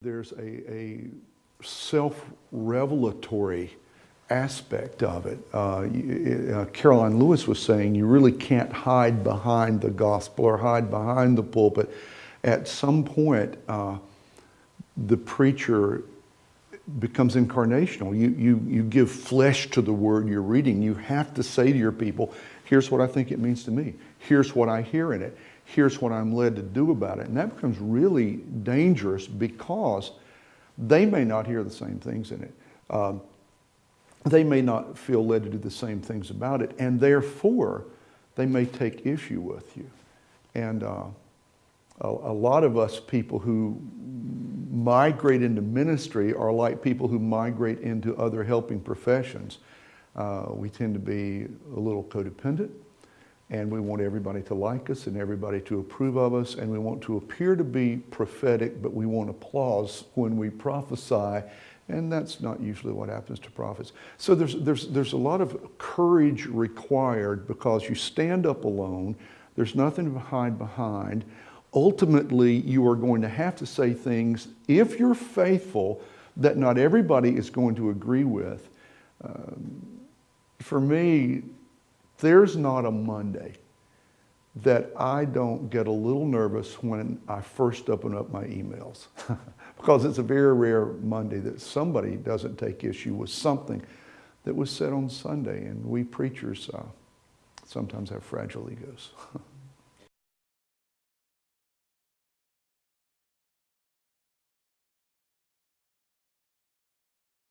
There's a, a self-revelatory aspect of it. Uh, uh, Karoline Lewis was saying you really can't hide behind the gospel or hide behind the pulpit. At some point, uh, the preacher becomes incarnational. You, you, you give flesh to the word you're reading. You have to say to your people, here's what I think it means to me. Here's what I hear in it here's what I'm led to do about it. And that becomes really dangerous because they may not hear the same things in it. Um, they may not feel led to do the same things about it, and therefore they may take issue with you. And uh, a, a, lot of us people who migrate into ministry are like people who migrate into other helping professions. Uh, we tend to be a little codependent and we want everybody to like us and everybody to approve of us and we want to appear to be prophetic but we want applause when we prophesy and that's not usually what happens to prophets. So there's, there's, there's a lot of courage required because you stand up alone, there's nothing to hide behind. Ultimately, you are going to have to say things, if you're faithful, that not everybody is going to agree with. Um, for me, there's not a Monday that I don't get a little nervous when I first open up my emails because it's a very rare Monday that somebody doesn't take issue with something that was said on Sunday and we preachers uh, sometimes have fragile egos.